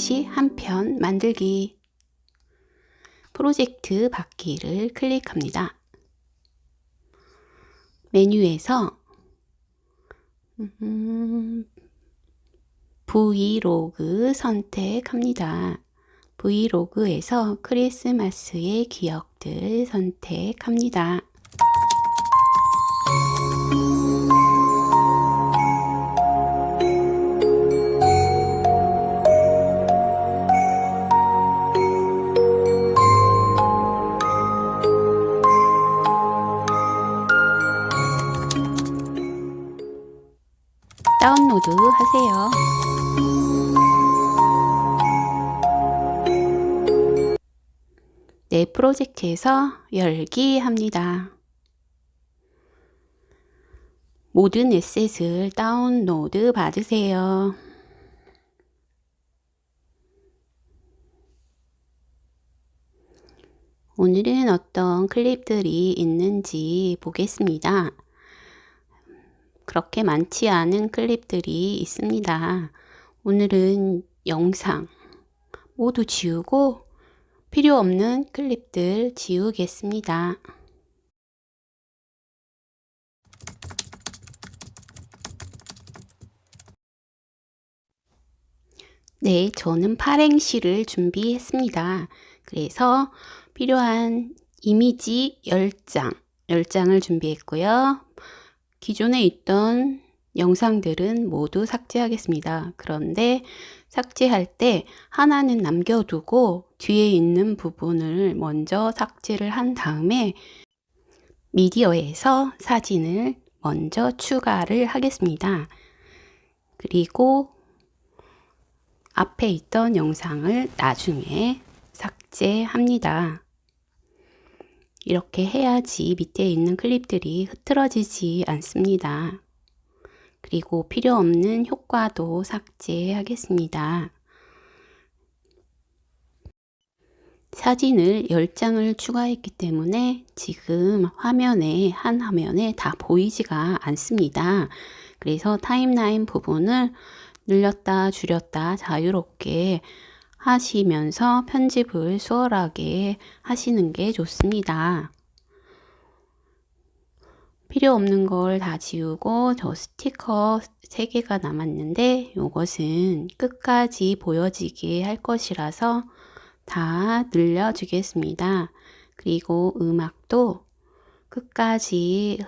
영상시 한 편 만들기 프로젝트 받기를 클릭합니다. 메뉴에서 음, 브이로그 선택합니다. 브이로그에서 크리스마스의 기억들 선택합니다. 다운로드 하세요. 내 프로젝트에서 열기 합니다. 모든 에셋을 다운로드 받으세요. 오늘은 어떤 클립들이 있는지 보겠습니다. 그렇게 많지 않은 클립들이 있습니다. 오늘은 영상 모두 지우고 필요 없는 클립들 지우겠습니다. 네, 저는 팔행시를 준비했습니다. 그래서 필요한 이미지 10장, 10장을 준비했고요. 기존에 있던 영상들은 모두 삭제하겠습니다. 그런데 삭제할 때 하나는 남겨두고 뒤에 있는 부분을 먼저 삭제를 한 다음에 미디어에서 사진을 먼저 추가를 하겠습니다. 그리고 앞에 있던 영상을 나중에 삭제합니다. 이렇게 해야지 밑에 있는 클립들이 흐트러지지 않습니다. 그리고 필요 없는 효과도 삭제하겠습니다. 사진을 10장을 추가했기 때문에 지금 화면에 한 화면에 다 보이지가 않습니다. 그래서 타임라인 부분을 늘렸다 줄였다 자유롭게 하시면서 편집을 수월하게 하시는 게 좋습니다. 필요 없는 걸 다 지우고 저 스티커 3개가 남았는데 이것은 끝까지 보여지게 할 것이라서 다 늘려 주겠습니다. 그리고 음악도 끝까지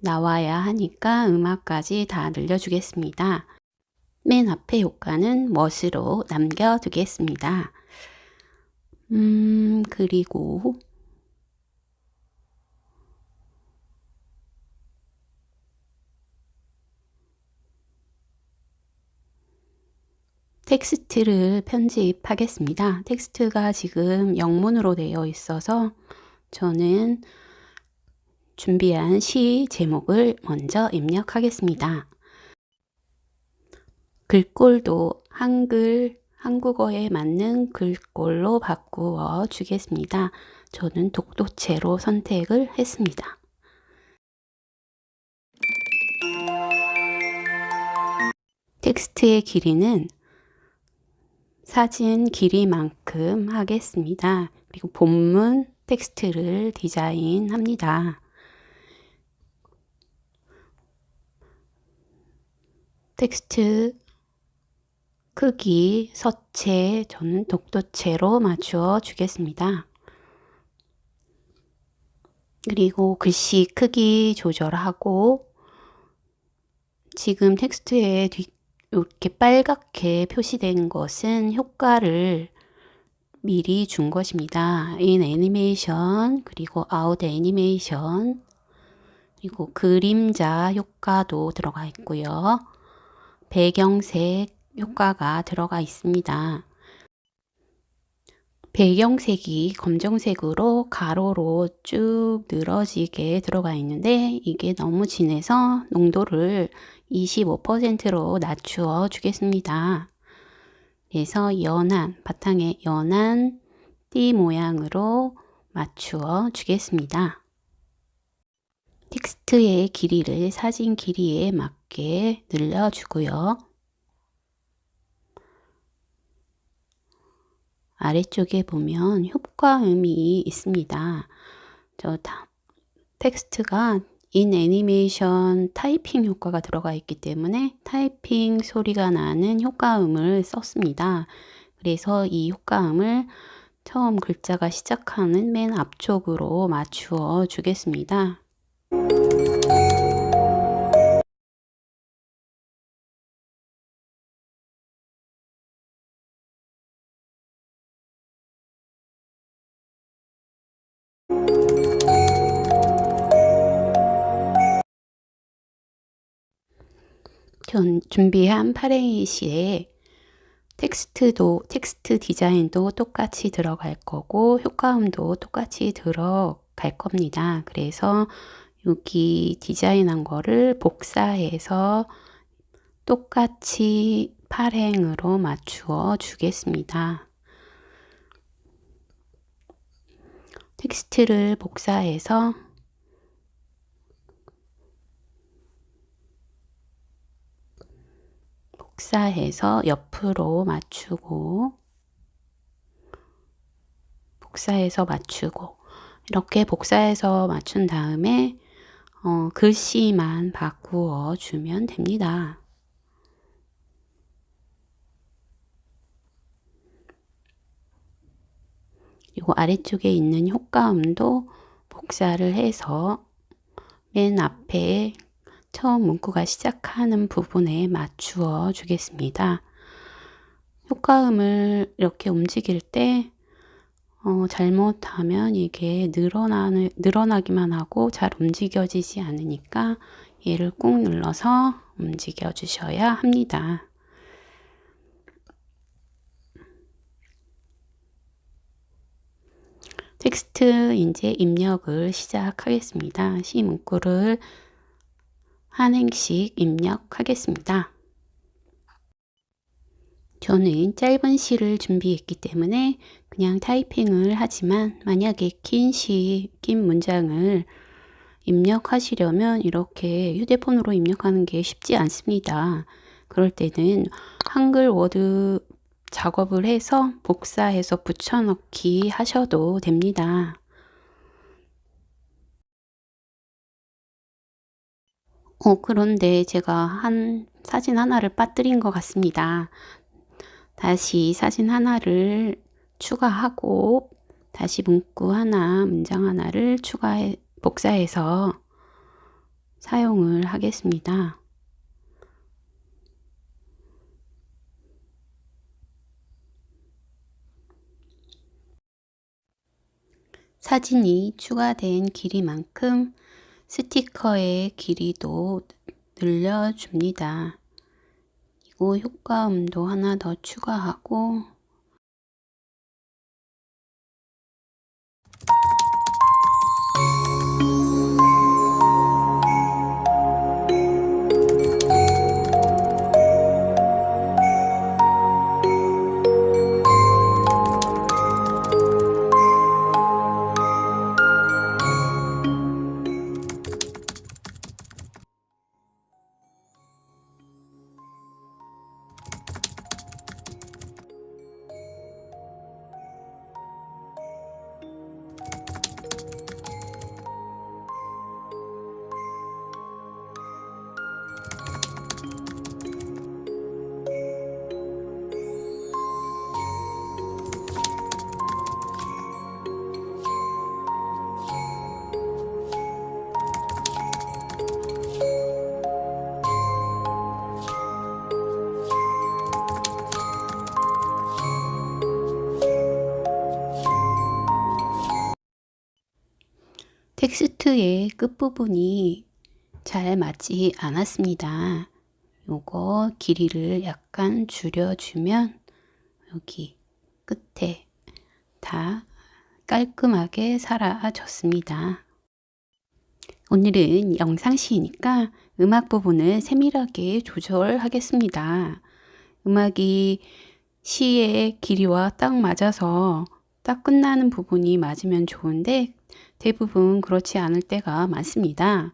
나와야 하니까 음악까지 다 늘려 주겠습니다. 맨 앞에 효과는 멋으로 남겨두겠습니다. 음, 그리고 텍스트를 편집하겠습니다. 텍스트가 지금 영문으로 되어 있어서 저는 준비한 시 제목을 먼저 입력하겠습니다. 글꼴도 한글, 한국어에 맞는 글꼴로 바꾸어 주겠습니다. 저는 독도체로 선택을 했습니다. 텍스트의 길이는 사진 길이만큼 하겠습니다. 그리고 본문 텍스트를 디자인합니다. 텍스트 크기 서체 저는 독도체로 맞추어 주겠습니다. 그리고 글씨 크기 조절하고 지금 텍스트에 뒤, 이렇게 빨갛게 표시된 것은 효과를 미리 준 것입니다. in 애니메이션 그리고 out 애니메이션 그리고 그림자 효과도 들어가 있고요. 배경색 효과가 들어가 있습니다. 배경색이 검정색으로 가로로 쭉 늘어지게 들어가 있는데 이게 너무 진해서 농도를 25%로 낮추어 주겠습니다. 그래서 연한, 바탕에 연한 띠 모양으로 맞추어 주겠습니다. 텍스트의 길이를 사진 길이에 맞게 늘려주고요. 아래쪽에 보면 효과음이 있습니다. 저 텍스트가 in 애니메이션 타이핑 효과가 들어가 있기 때문에 타이핑 소리가 나는 효과음을 썼습니다. 그래서 이 효과음을 처음 글자가 시작하는 맨 앞쪽으로 맞추어 주겠습니다. 준비한 팔행의 시에 텍스트도 텍스트 디자인도 똑같이 들어갈 거고 효과음도 똑같이 들어갈 겁니다. 그래서 여기 디자인한 거를 복사해서 똑같이 팔행으로 맞추어 주겠습니다. 텍스트를 복사해서 복사해서 옆으로 맞추고 복사해서 맞추고 이렇게 복사해서 맞춘 다음에 어, 글씨만 바꾸어 주면 됩니다. 그리고 아래쪽에 있는 효과음도 복사를 해서 맨 앞에 처음 문구가 시작하는 부분에 맞추어 주겠습니다. 효과음을 이렇게 움직일 때 어, 잘못하면 이게 늘어나는, 늘어나기만 하고 잘 움직여지지 않으니까 얘를 꾹 눌러서 움직여 주셔야 합니다. 텍스트 이제 입력을 시작하겠습니다. 시 문구를 한 행씩 입력하겠습니다. 저는 짧은 시를 준비했기 때문에 그냥 타이핑을 하지만 만약에 긴 시, 긴 문장을 입력하시려면 이렇게 휴대폰으로 입력하는 게 쉽지 않습니다. 그럴 때는 한글 워드 작업을 해서 복사해서 붙여넣기 하셔도 됩니다. 어, 그런데 제가 한 사진 하나를 빠뜨린 것 같습니다. 다시 사진 하나를 추가하고 다시 문구 하나, 문장 하나를 추가해, 복사해서 사용을 하겠습니다. 사진이 추가된 길이만큼 스티커의 길이도 늘려줍니다. 그리고 효과음도 하나 더 추가하고 텍스트의 끝부분이 잘 맞지 않았습니다. 요거 길이를 약간 줄여주면 여기 끝에 다 깔끔하게 사라졌습니다. 오늘은 영상 시이니까 음악 부분을 세밀하게 조절하겠습니다. 음악이 시의 길이와 딱 맞아서 딱 끝나는 부분이 맞으면 좋은데 대부분 그렇지 않을 때가 많습니다.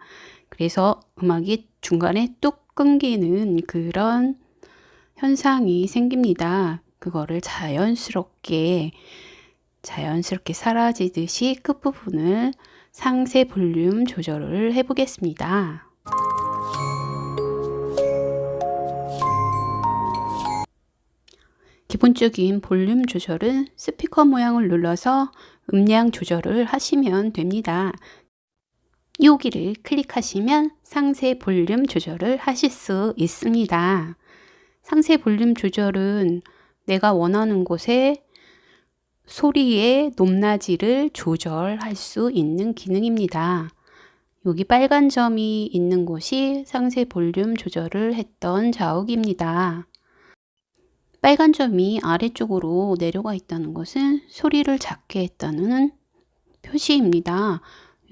그래서 음악이 중간에 뚝 끊기는 그런 현상이 생깁니다. 그거를 자연스럽게 자연스럽게 사라지듯이 끝부분을 상세 볼륨 조절을 해 보겠습니다. 기본적인 볼륨 조절은 스피커 모양을 눌러서 음량 조절을 하시면 됩니다. 여기를 클릭하시면 상세 볼륨 조절을 하실 수 있습니다. 상세 볼륨 조절은 내가 원하는 곳에 소리의 높낮이를 조절할 수 있는 기능입니다. 여기 빨간 점이 있는 곳이 상세 볼륨 조절을 했던 자욱입니다. 빨간 점이 아래쪽으로 내려가 있다는 것은 소리를 작게 했다는 표시입니다.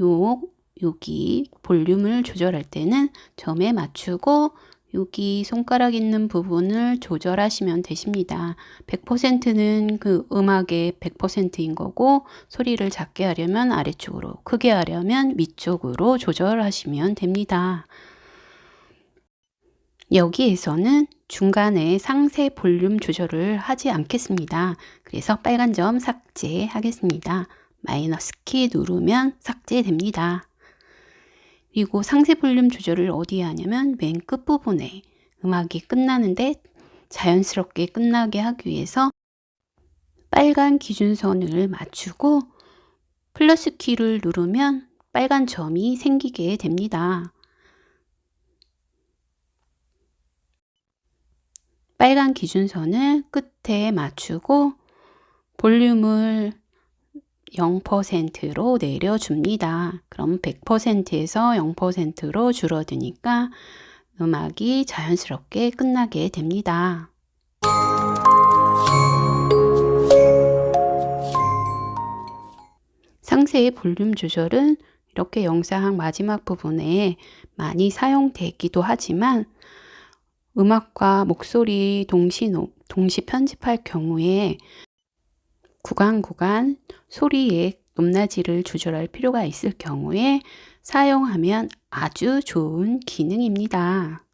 요, 여기 볼륨을 조절할 때는 점에 맞추고 여기 손가락 있는 부분을 조절하시면 되십니다. 100%는 그 음악의 100%인 거고 소리를 작게 하려면 아래쪽으로 크게 하려면 위쪽으로 조절하시면 됩니다. 여기에서는 중간에 상세 볼륨 조절을 하지 않겠습니다. 그래서 빨간 점 삭제하겠습니다. 마이너스 키 누르면 삭제됩니다. 그리고 상세 볼륨 조절을 어디에 하냐면 맨 끝부분에 음악이 끝나는데 자연스럽게 끝나게 하기 위해서 빨간 기준선을 맞추고 플러스 키를 누르면 빨간 점이 생기게 됩니다. 빨간 기준선을 끝에 맞추고 볼륨을 0%로 내려줍니다. 그럼 100%에서 0%로 줄어드니까 음악이 자연스럽게 끝나게 됩니다. 상세의 볼륨 조절은 이렇게 영상 마지막 부분에 많이 사용되기도 하지만 음악과 목소리 동시, 동시 편집할 경우에 구간 구간 소리의 높낮이를 조절할 필요가 있을 경우에 사용하면 아주 좋은 기능입니다.